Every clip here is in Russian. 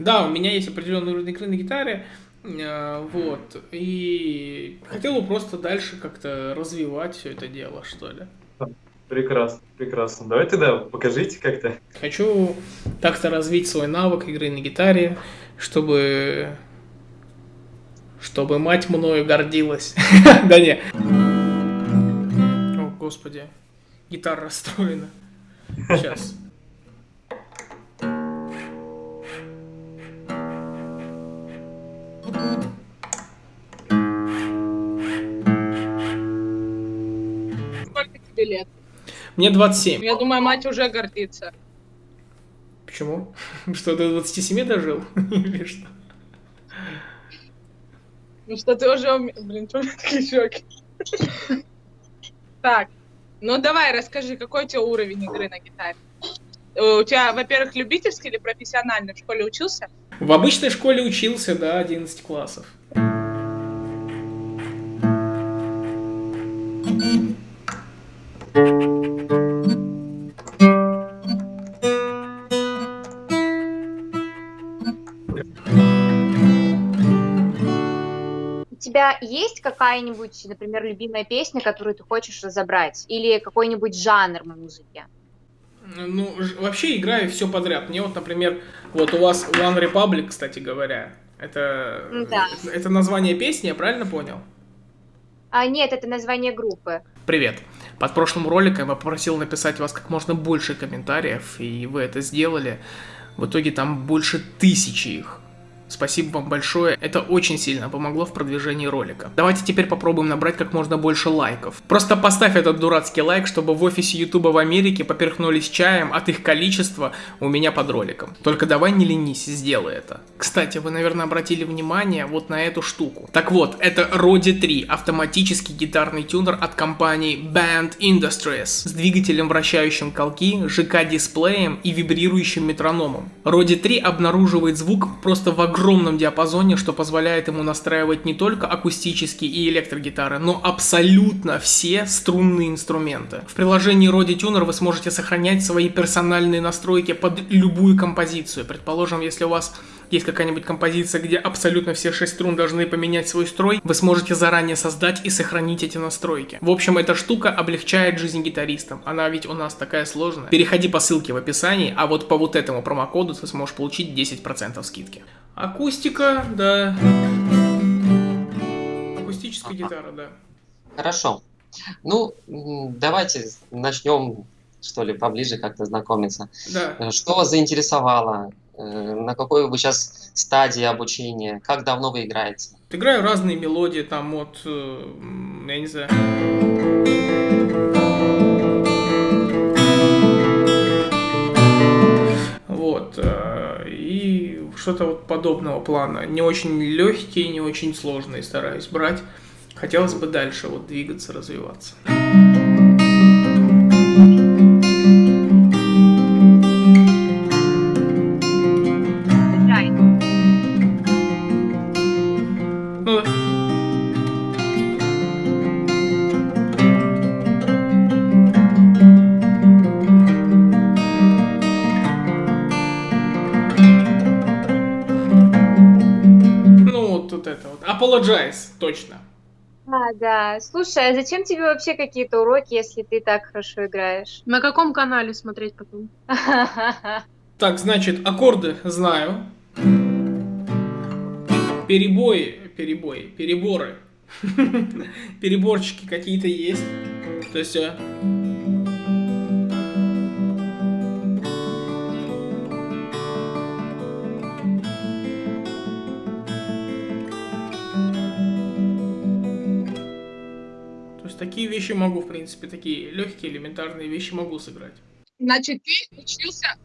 Да, у меня есть определенный уровень игры на гитаре, э, вот, и хотел бы просто дальше как-то развивать все это дело, что ли. Прекрасно, прекрасно. Давай тогда покажите как-то. Хочу так-то развить свой навык игры на гитаре, чтобы... Чтобы мать мною гордилась. Да не. О, господи. Гитара расстроена. Сейчас. Сколько тебе лет? Мне 27. Я думаю, мать уже гордится. Почему? Что, до 27 дожил? Или что? Ну что ты уже... Блин, что у меня такие щеки? Так, ну давай, расскажи, какой у тебя уровень игры на гитаре? Э, У тебя, во-первых, любительский или профессиональный? В школе учился? В обычной школе учился, да, 11 классов. У тебя есть какая-нибудь, например, любимая песня, которую ты хочешь разобрать? Или какой-нибудь жанр музыки? Ну, вообще играю все подряд. Мне вот, например, вот у вас One Republic, кстати говоря, это, Да. это, название песни, я правильно понял? А, нет, это название группы. Привет. Под прошлым роликом я попросил написать вас как можно больше комментариев, и вы это сделали. В итоге там больше тысячи их. Спасибо вам большое, это очень сильно помогло в продвижении ролика. Давайте теперь попробуем набрать как можно больше лайков. Просто поставь этот дурацкий лайк, чтобы в офисе Ютуба в Америке поперхнулись чаем от их количества у меня под роликом. Только давай не ленись, сделай это. Кстати, вы, наверное, обратили внимание вот на эту штуку. Так вот, это Rode 3, автоматический гитарный тюнер от компании Band Industries с двигателем вращающим колки, ЖК-дисплеем и вибрирующим метрономом. Rode 3 обнаруживает звук просто в огромном диапазоне, что позволяет ему настраивать не только акустические и электрогитары, но абсолютно все струнные инструменты. В приложении Rode Tuner вы сможете сохранять свои персональные настройки под любую композицию. Предположим, если у вас есть какая-нибудь композиция, где абсолютно все шесть струн должны поменять свой строй, вы сможете заранее создать и сохранить эти настройки. В общем, эта штука облегчает жизнь гитаристам. Она ведь у нас такая сложная. Переходи по ссылке в описании, а вот по вот этому промокоду ты сможешь получить 10% скидки. Акустика, да. Акустическая гитара, да. Хорошо. Ну, давайте начнем, что ли, поближе как-то знакомиться. Да. Э, Что вас заинтересовало? Э, На какой вы сейчас стадии обучения? Как давно вы играете? Играю разные мелодии, там от, э, я не знаю. Вот. э, И что-то вот подобного плана. Не очень легкие, не очень сложные стараюсь брать. Хотелось бы дальше вот двигаться, развиваться. Apologize, точно. А, да. Слушай, а зачем тебе вообще какие-то уроки, если ты так хорошо играешь? На каком канале смотреть потом? Так, значит, аккорды знаю. Перебои, перебои, переборы. Переборчики какие-то есть. То есть... такие вещи могу, в принципе, такие легкие, элементарные вещи могу сыграть. Значит, ты учился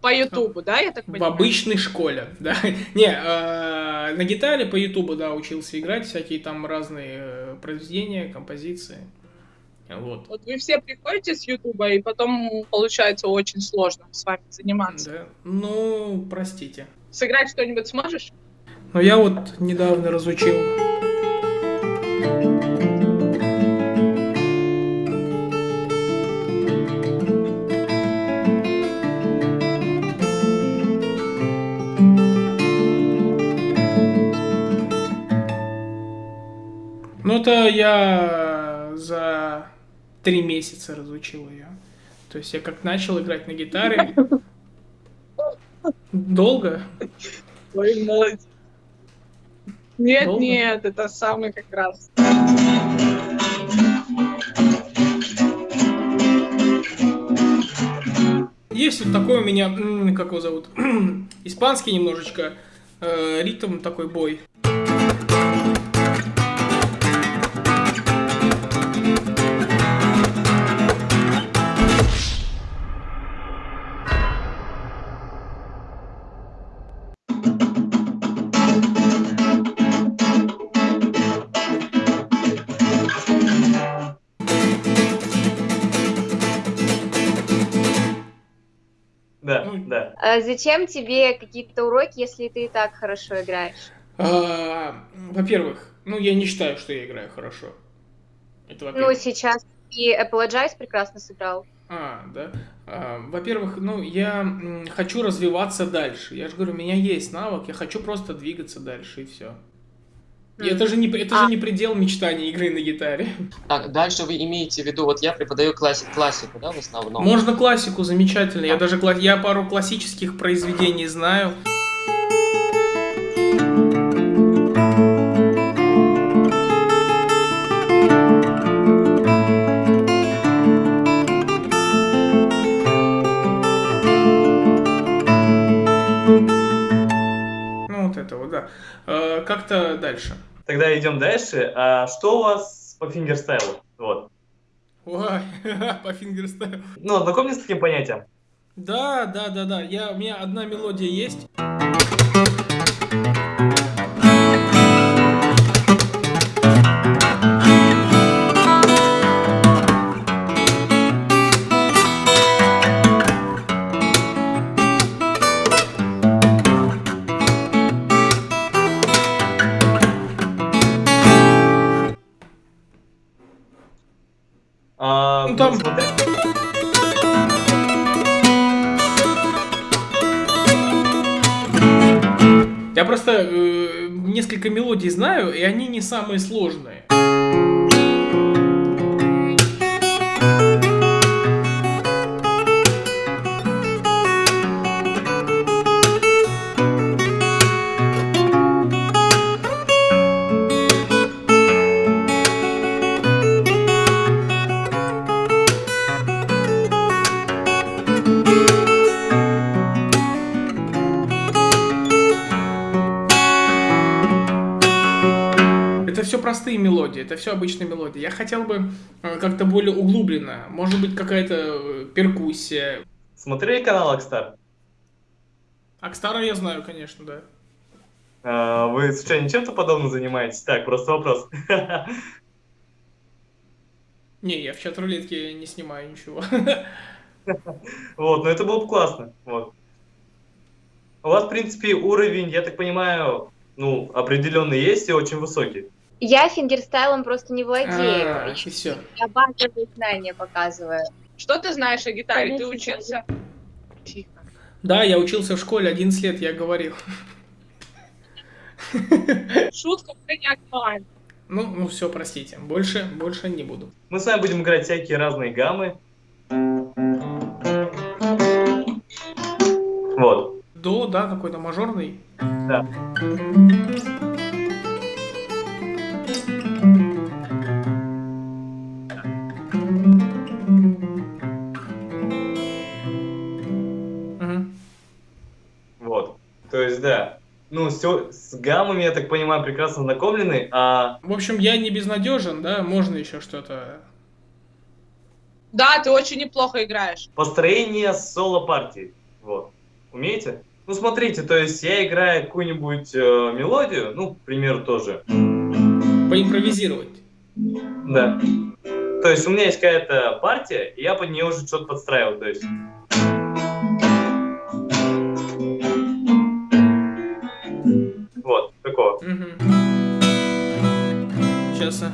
по Ютубу, да, я так В понимаю? обычной школе, да. Не, э, на гитаре по Ютубу, да, учился играть, всякие там разные э, произведения, композиции. Вот. Вот вы все приходите с Ютуба, и потом получается очень сложно с вами заниматься. Да. Ну, простите. Сыграть что-нибудь сможешь? Но я вот недавно разучил. Ну, это я за три месяца разучил ее. То есть я как начал играть на гитаре. Долго? Ой, молодец. Нет, Долго? нет, это самый как раз. Есть вот такой у меня, как его зовут, испанский немножечко, э, ритм такой бой. Зачем тебе какие-то уроки, если ты и так хорошо играешь? А, Во-первых, ну я не считаю, что я играю хорошо. Это Ну, сейчас и Apologize прекрасно сыграл. А, да. А, Во-первых, ну, я хочу развиваться дальше. Я же говорю, у меня есть навык, я хочу просто двигаться дальше, и все. И это же не, это же А. не предел мечтаний игры на гитаре. Так, дальше вы имеете в виду, вот я преподаю класси- классику, да, в основном? Можно классику, замечательно. Я даже я пару классических произведений знаю. Тогда идем дальше. А что у вас по фингерстайлу? Вот. Ой, по фингерстайлу. Ну, ознакомьтесь с таким понятием. Да, да, да, да. Я, у меня одна мелодия есть. Там- Я просто э, несколько мелодий знаю, и они не самые сложные. Это все простые мелодии, это все обычные мелодии. Я хотел бы э, как-то более углубленно. Может быть, какая-то э, перкуссия. Смотрели канал Акстар? Акстара я знаю, конечно, да. А, Вы случайно чем-то подобным занимаетесь? Так, просто вопрос. Не, я в чат рулетке не снимаю ничего. Вот, но это было бы классно. Вот. У вас, в принципе, уровень, я так понимаю, ну, определенный есть и очень высокий. Я фингерстайлом просто не владею. А, и все. Я базовые знания показываю. Что ты знаешь о гитаре? Ты учился? Тихо. Да, я учился в школе 11 лет, я говорил. Шутка уже не актуальна. Ну, ну все, простите. Больше, больше не буду. Мы с вами будем играть всякие разные гаммы. Вот. До, да, какой-то мажорный. Да. То есть, да. Ну, все с гаммами, я так понимаю, прекрасно знакомлены, а В общем, я не безнадежен, да, можно еще что-то. Да, ты очень неплохо играешь. построение соло-партии. Вот. Умеете? Ну, смотрите, то есть я играю какую-нибудь э, мелодию, ну, к примеру, тоже. Поимпровизировать. Да. То есть у меня есть какая-то партия, и я под нее уже что-то подстраивал. То есть. Такого. Сейчас.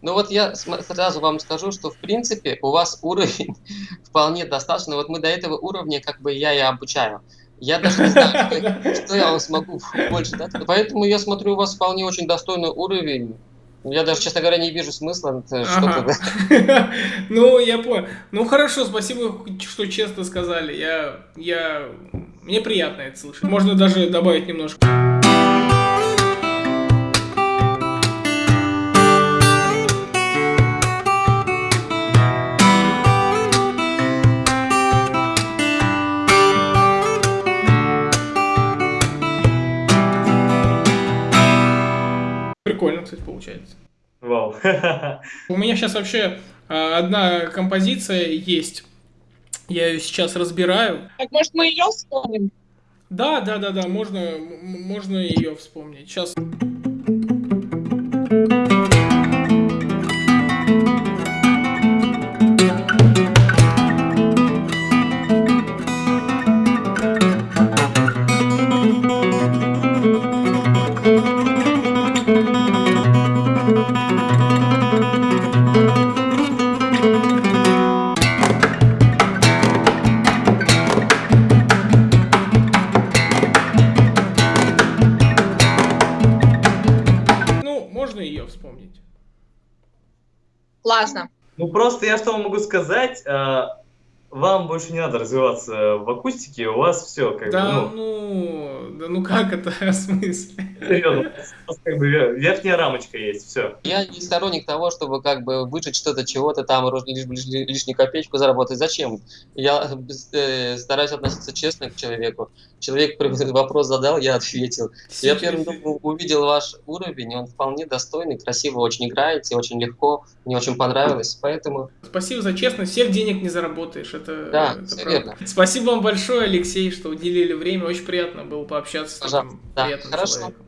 Ну, Ну вот я сразу вам скажу, что в принципе у вас уровень вполне достаточно. Вот мы до этого уровня как бы я и обучаю. Я даже не знаю, что, я смогу больше дать. Поэтому я смотрю, у вас вполне очень достойный уровень. Я даже, честно говоря, не вижу смысла э. Ага. Ну, я понял. Ну, хорошо, спасибо, что честно сказали. Я, я... Мне приятно это слышать. Можно даже добавить немножко. Прикольно, кстати, получается. Вау. У меня сейчас вообще а, одна композиция есть. Я ее сейчас разбираю. Так, может, мы ее вспомним? Да, да, да, да, можно, можно ее вспомнить. Сейчас. Можно ее вспомнить. Классно. Ну просто я что вам могу сказать, а, вам больше не надо развиваться в акустике, у вас все как Да, бы, ну, ну, да ну как это, в смысле? серьезно, у вас как бы ве- верхняя рамочка есть, все. Я не сторонник того, чтобы как бы выжить что-то, чего-то там, лиш- лиш- лишнюю копеечку заработать. Зачем? Я э, стараюсь относиться честно к человеку. Человек вопрос задал, я ответил. Я первым делом увидел ваш уровень, он вполне достойный, красиво очень играете, очень легко, мне очень понравилось, поэтому Спасибо за честность. Всех денег не заработаешь. Это, Да, это правда. Спасибо вам большое, Алексей, что уделили время. Очень приятно было пообщаться с таким Да, приятным хорошо. человеком.